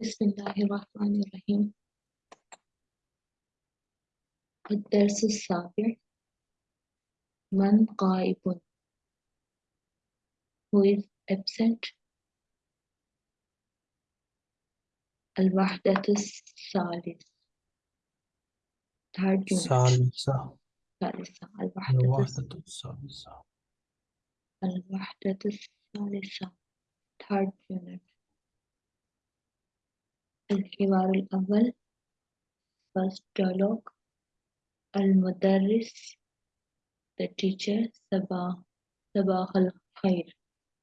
بسم الله الرحمن الرحيم. الدرس السابع. من غائب؟ Who is absent? الوحدة الثالث. third unit الثالثة الثالثة الوحدة الوحدة الثالثة. الوحدة الثالثة. third unit الحوار الأول first dialogue المدرس the teacher صباح صباح الخير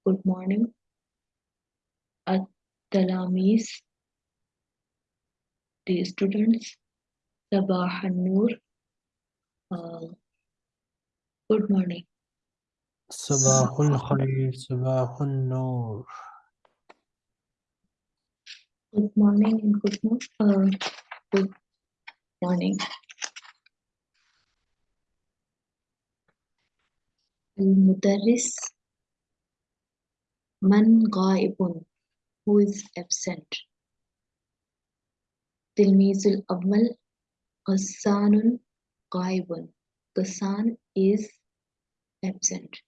good morning التلاميذ the students صباح النور uh, good morning صباح الخير صباح النور good morning and good morning uh, good morning المدرس من غائب who is absent تلميذ الأول غسان غائب غسان is absent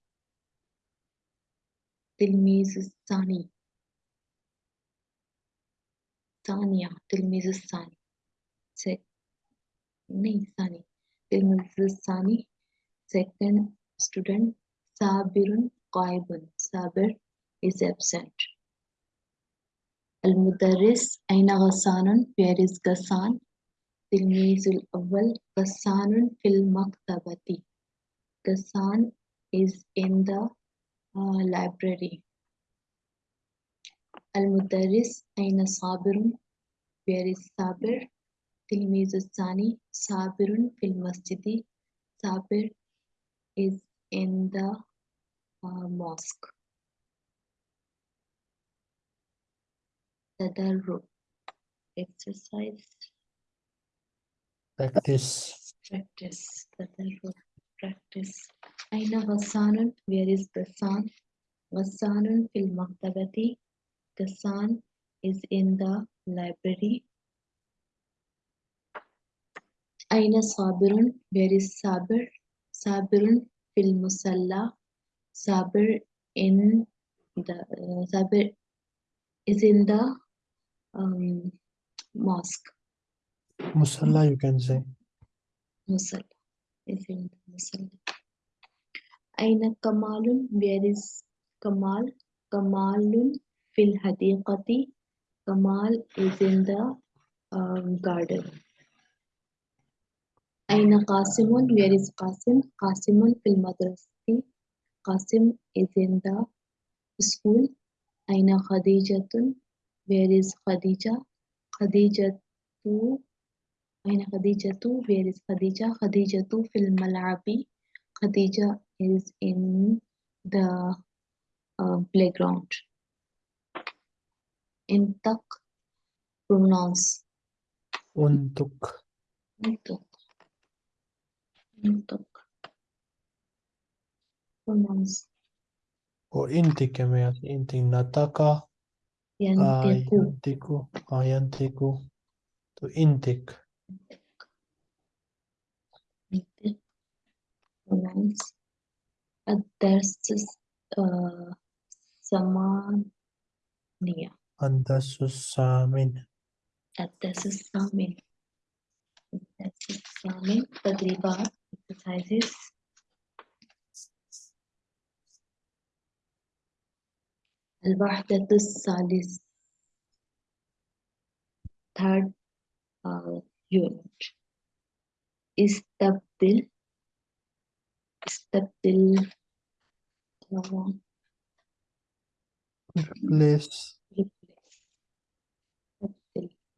تلميذ الثاني ثانية تلميذ الثاني sec- नहीं ثاني تلميذ الثاني second student صابر غائب صابر is absent المدرس أين غسان where is غسان تلميذ الأول غسان في المكتبة غسان is in the uh, library المدرس أين صابر where is صابر تلميذ الثاني صابر في المسجد صابر is in the uh, mosque تدرب exercise practice practice تدرب practice أين غسان where is غسان غسان في المكتبة the Ghassan is in the library. Aina Sabirun, where is Sabir? Sabirun fil musalla. Sabir in the uh, Sabir is in the um, mosque. Musalla, you can say. Musalla is in the musalla. Aina Kamalun, where is Kamal? Kamalun fil hadiqati. Kamal is in the um, garden. Aina Qasimun, where is Qasim? Qasimun fil madrasati. Qasim is in the school. Aina Khadijatun, where is Khadija? Khadijatu, Aina Khadijatu, where is Khadija? Khadijatu fil malabi. Khadija is in the uh, playground. انطق pronounce انطق انطق انطق pronounce وانت كما يعني انت نطق آه ينطق ينطق آه ينطق تو انتك ينطق pronounce الدرس آه، ثمانية الدرس الثامن الدرس الثامن الدرس الثامن تدريبات exercises الوحدة الثالث third uh, unit استبدل استبدل uh, replace replace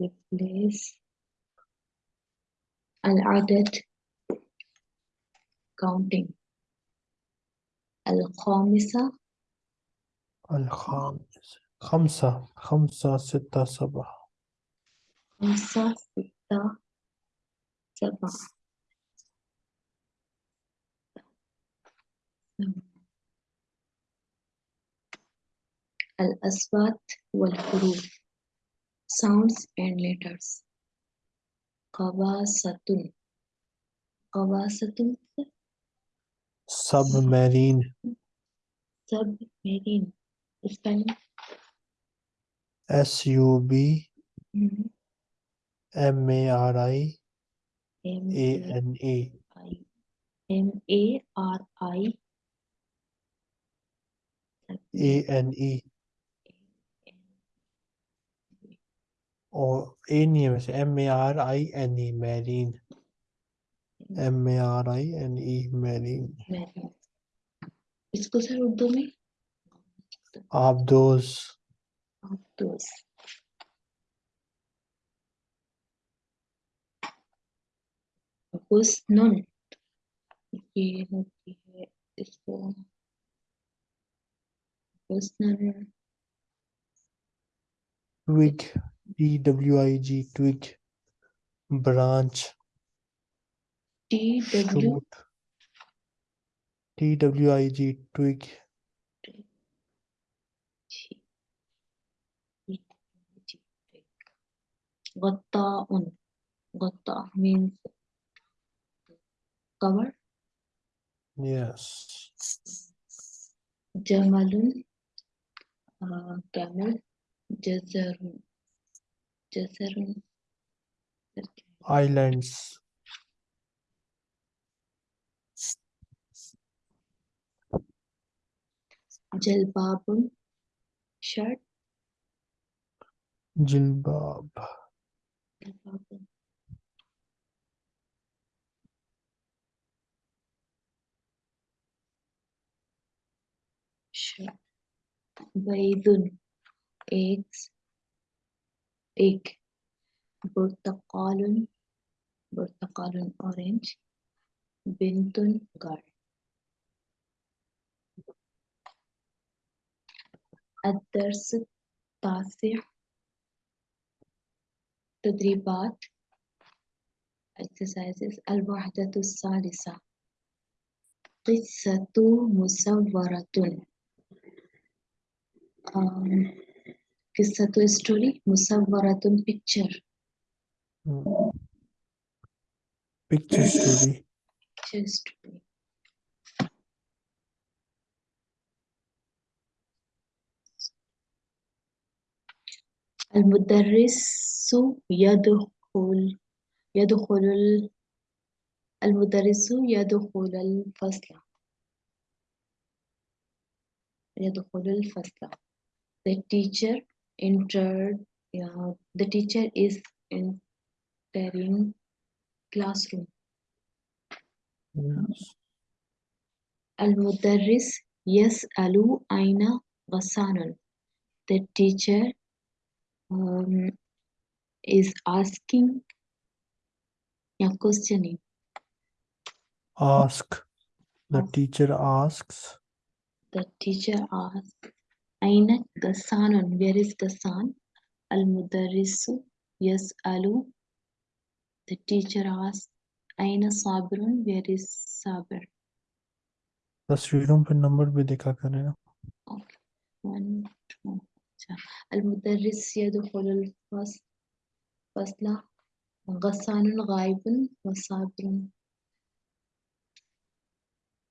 replace العدد counting الخامسة الخامس خمسة. خمسة ستة سبعة. خمسة ستة سبعة. الأصوات والحروف. Sounds and letters. Kawasatun. Kawasatun submarine submarine. Spelling. S U B Mhm. M A R I M A A N E I M A R I A N E A R I N E marine Marine. इसको sir Urdu में आप दोस्त Outdoors. हुस्नुन ये होती है इसको हुस्नुन DWIG twig branch DWIG twig Gotta un Gotta means cover. Yes, Jamalun. Uh, Camel. Jazarun. जसरून islands जलबाब शर्ट jilbab जलबाब बैदुन eggs. Egg برتقال برتقال orange. بنت girl الدرس التاسع. تدريبات. exercises. الوحدة الثالثة. قصة مصورة um, قصة story مصورة picture Hmm. picture story picture story المدرس يدخل يدخل ال- المدرس يدخل الفصل يدخل الفصل the teacher entered yeah, the teacher is entering classroom yes المدرس يسأل أين غسان the teacher um, is asking yeah, questioning ask the Ask. teacher asks the teacher asks أين غسان where is غسان المدرس يسأل the teacher asks أين صابر where is صابر तस्वीरों पे number भी देखा करें ना Okay. One, two, अच्छा. المدرس يدخل الفصل فصل غسان غائب وصابر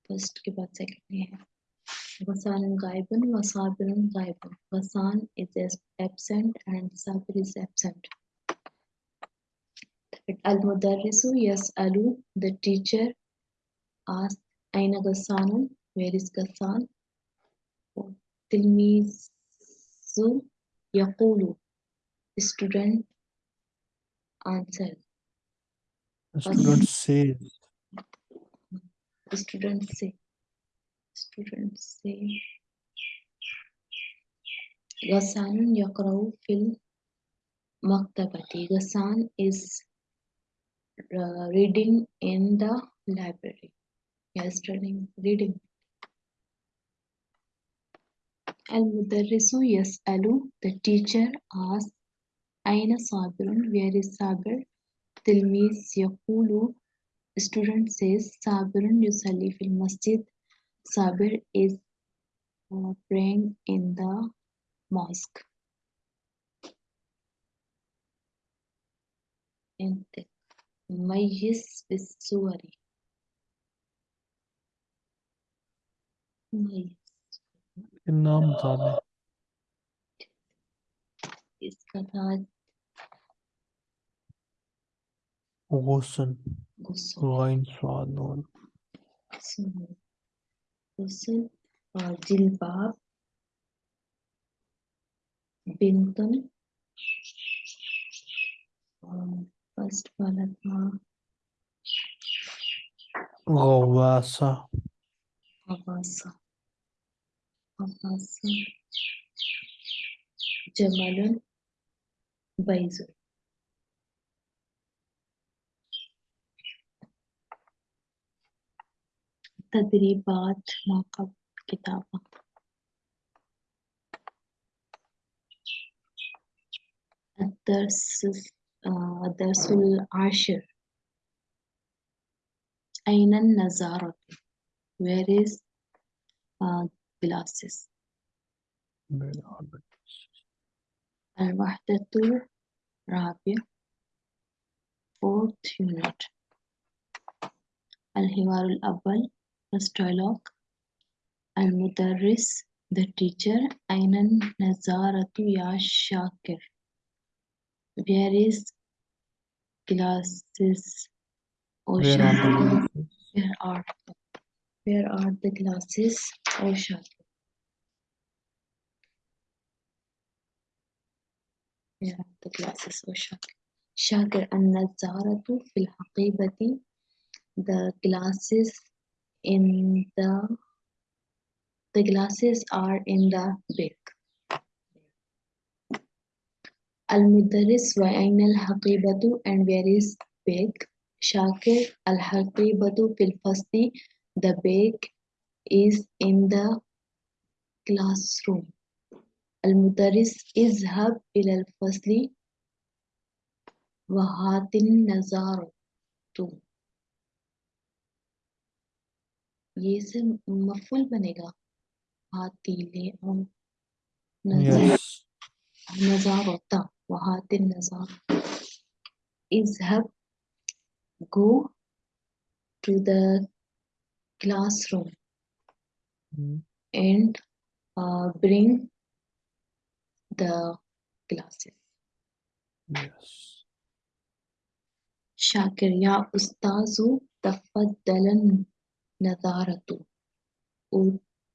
first के बाद second में Wasanun ghaibun is absent and sabir is absent. Al-Mudarrisu yas'alu, the teacher asks, Aina Ghassanun, where is Ghassan? Tilmizu the student answered. The student says. The student says students say Ghassan yakrau fil maktabati. Ghassan is uh, reading in the library. Yesterday, reading. Al-Mudarrisu yas'alu. The teacher asks, Aina sabirun? Where is sabir? Tilmiz yaqulu. Student says, Sabirun yusalli fil masjid. صابر is uh, praying in the mosque انت ميز بالصور ميز नाम बता दें इसका था गुसन गुस्सा again स्वाद नून सुनो गुस्सा और जिलबाब बिंतन और फ़र्स्ट वाला था गवासा हवासा हवासा जमालन बैजुल تدريبات ما قبل كتابة. الدرس آه، الدرس العاشر. أين النظارة Where is uh, glasses? الوحدة الرابعة. Fourth unit. الحوار الأول. First dialogue. Al-Mudarris, the teacher. Ainan Nazaratu Ya Shakir. Where is glasses? Oh, where are the Where are, oh, where are the glasses? Ocean. Where are the glasses? Ocean. Shakir, An-Nazaratu fil haqibati. The glasses in the the glasses are in the bag المدرس وأين الحقيبة and where is bag شاكر الحقيبة في الفصل the bag is in the classroom المدرس اذهب إلى الفصل وهات النظارة ये से मफूल बनेगा हाथी ले आओ नजर Yes. नजारता وهات النظارة اذهب go to the classroom Mm, and uh, bring the glasses Yes. شاكر يا أستاذ تفضل नज़ारतु O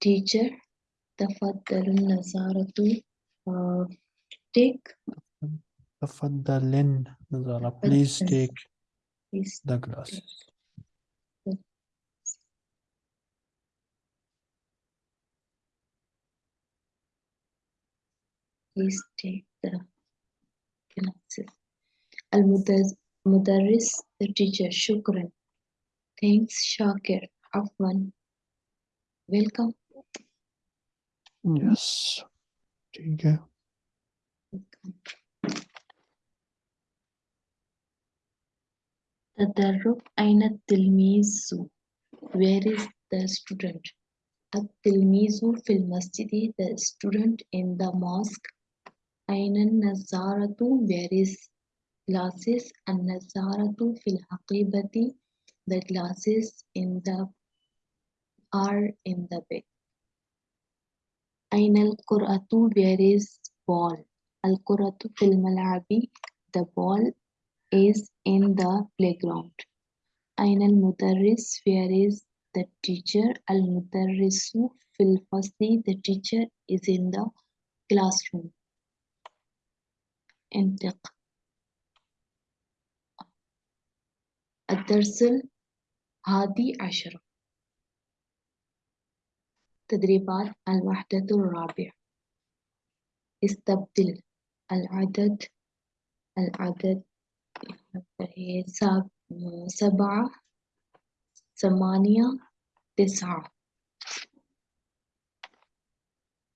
teacher तफद्दल नज़ारतु take तफद्दलन नज़ारा please take the glasses Please take the glasses. Al-Mudarris, the teacher, Shukran. Thanks, Shakir. of one. Welcome. Yes. There you go. تدرب أين Where is the student? التلميذ في المسجد the student in the mosque أين النظارة where is glasses النظارة في الحقيبة the glasses in the are in the bag أين القرأة where is ball القرأة في الملعب the ball is in the playground أين المدرس where is the teacher المدرس في الفصل the teacher is in the classroom انطق الدرس الهادي عشر تدريبات الوحدة الرابعة. استبدل العدد العدد سبعة ثمانية تسعة.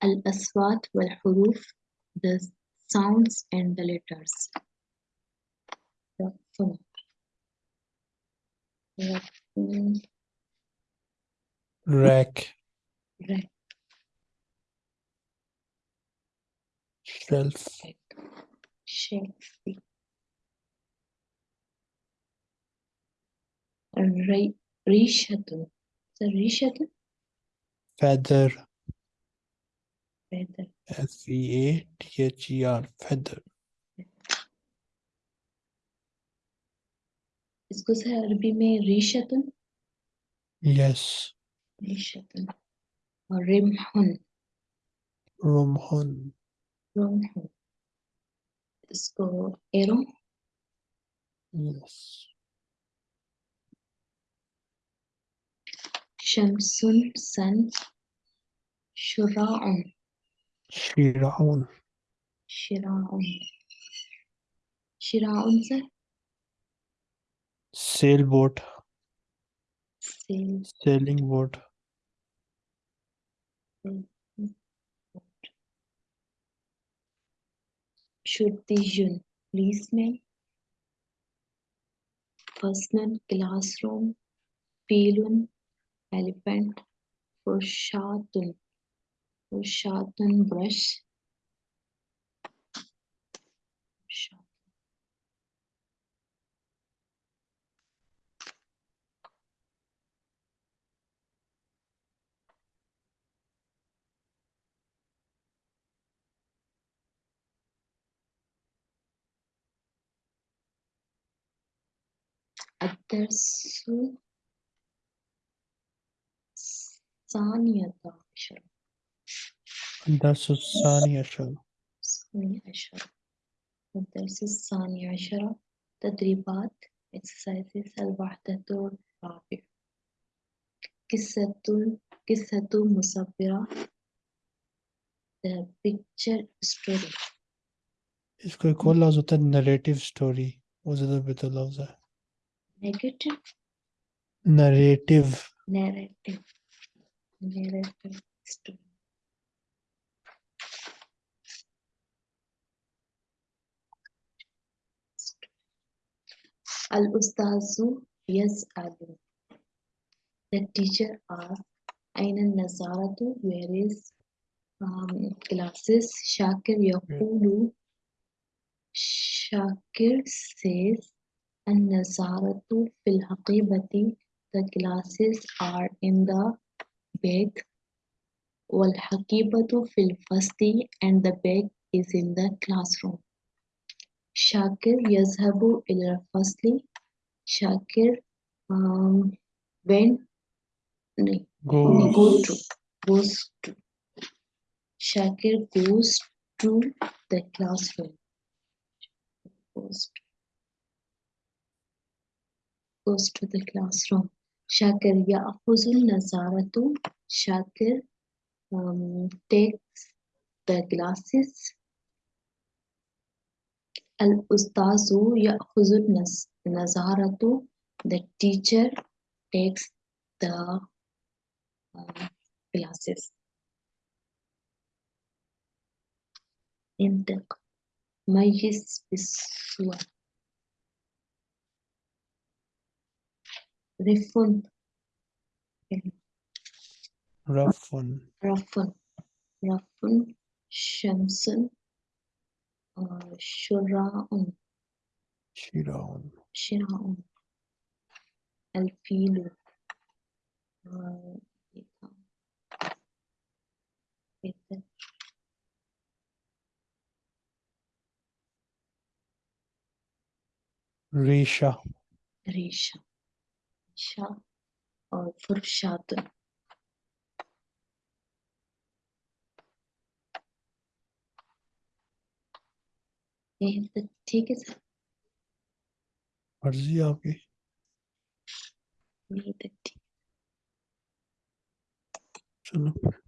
الأصوات والحروف the sounds and the letters. Rack. Right. Shelf. Shelf. Re rishatu. The rishatu? Feather. Feather. F-E-A-T-H-E-R. Feather. इसको sir अरबी में रिशतन yes yes. रिशतन Rimhun. Rumhun. Rumhun. Let's go Erum. Yes. Shamsun Sun. Shura'un. Shira'un. Shira'un. Shira'un se? Sailboat. Sail. Sailing boat. शुद्धिजुन policeman personal classroom filun elephant fushatun fushatun brush الدرس الثانية عشر الدرس الثاني عشر الثاني عشر الدرس الثاني عشر تدريبات exercises الوحدة الرابعة قصة قصة مصورة the picture story इसको एक और लफ्ज होता है narrative story वो ज्यादा बेहतर लफ्ज है Negative. Narrative. Narrative. Narrative story. Al-Ustazu Yaz'alu. The teacher asks, Aina Nazaratu, where is um, classes? Shakir Yakulu. Shakir says, النظارة في الحقيبة The glasses are in the bag والحقيبة في الفصل and the bag is in the classroom شاكر يذهب إلى الفصل شاكر um, went no, goes go to goes to Shakir goes to the classroom goes to, goes to the classroom Shakir يأخذ النظارة Shakir um, takes the glasses الأستاذ يأخذ النز- النظارة the teacher takes the um, glasses انطق ميز بالصور Refund. Rafun. Rafun. Rafun. Shamsun. Uh, Shura'un. Shira'un. Shira'un. Alfilu. Risha. Risha. अच्छा, Şah fırşadı. तो ठीक है sir. मर्ज़ी आपकी। नहीं तो चलो।